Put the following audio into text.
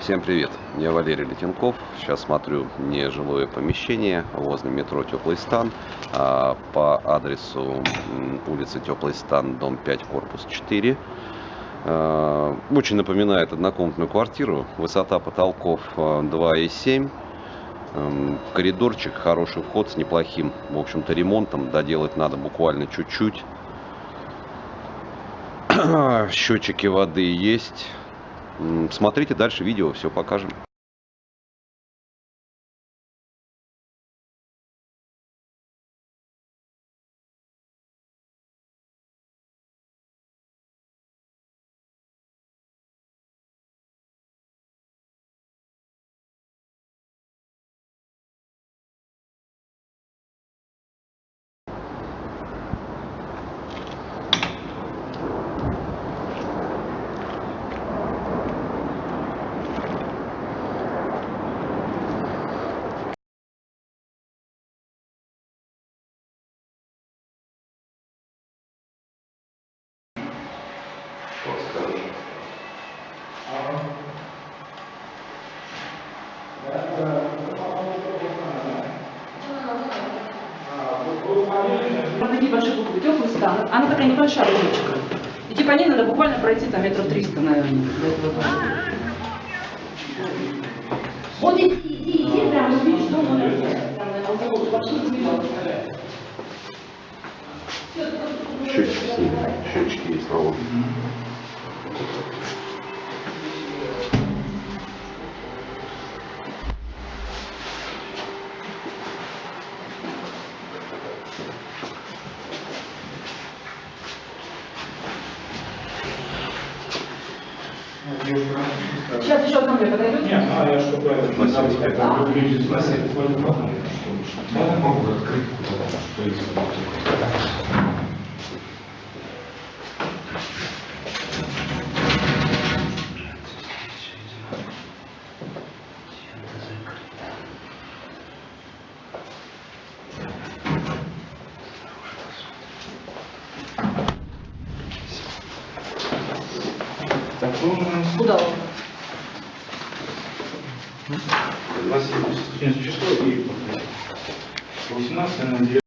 Всем привет, я Валерий Летенков. Сейчас смотрю нежилое помещение возле метро Теплый Стан а, по адресу улица Теплый Стан, дом 5, корпус 4. А, очень напоминает однокомнатную квартиру. Высота потолков 2,7. А, коридорчик, хороший вход с неплохим, в общем-то, ремонтом. Доделать надо буквально чуть-чуть. Счетчики воды есть. Смотрите дальше видео, все покажем. Что скажешь? Там такие большие буквы, теплый стан. Она такая небольшая уличка. И типа ней надо буквально пройти там метров 300, наверное, до этого дома. Вот иди, иди, иди, прям увидишь дом видно. Счетчики снимем. Счетчики есть Сейчас еще ко мне подойдете? Нет, а я что правильно, Спасибо. вы видите, спросить, буквально потом, что Я могу открыть? Куда-то, что есть. Ну, у нас Куда? 27 число и 18 на 9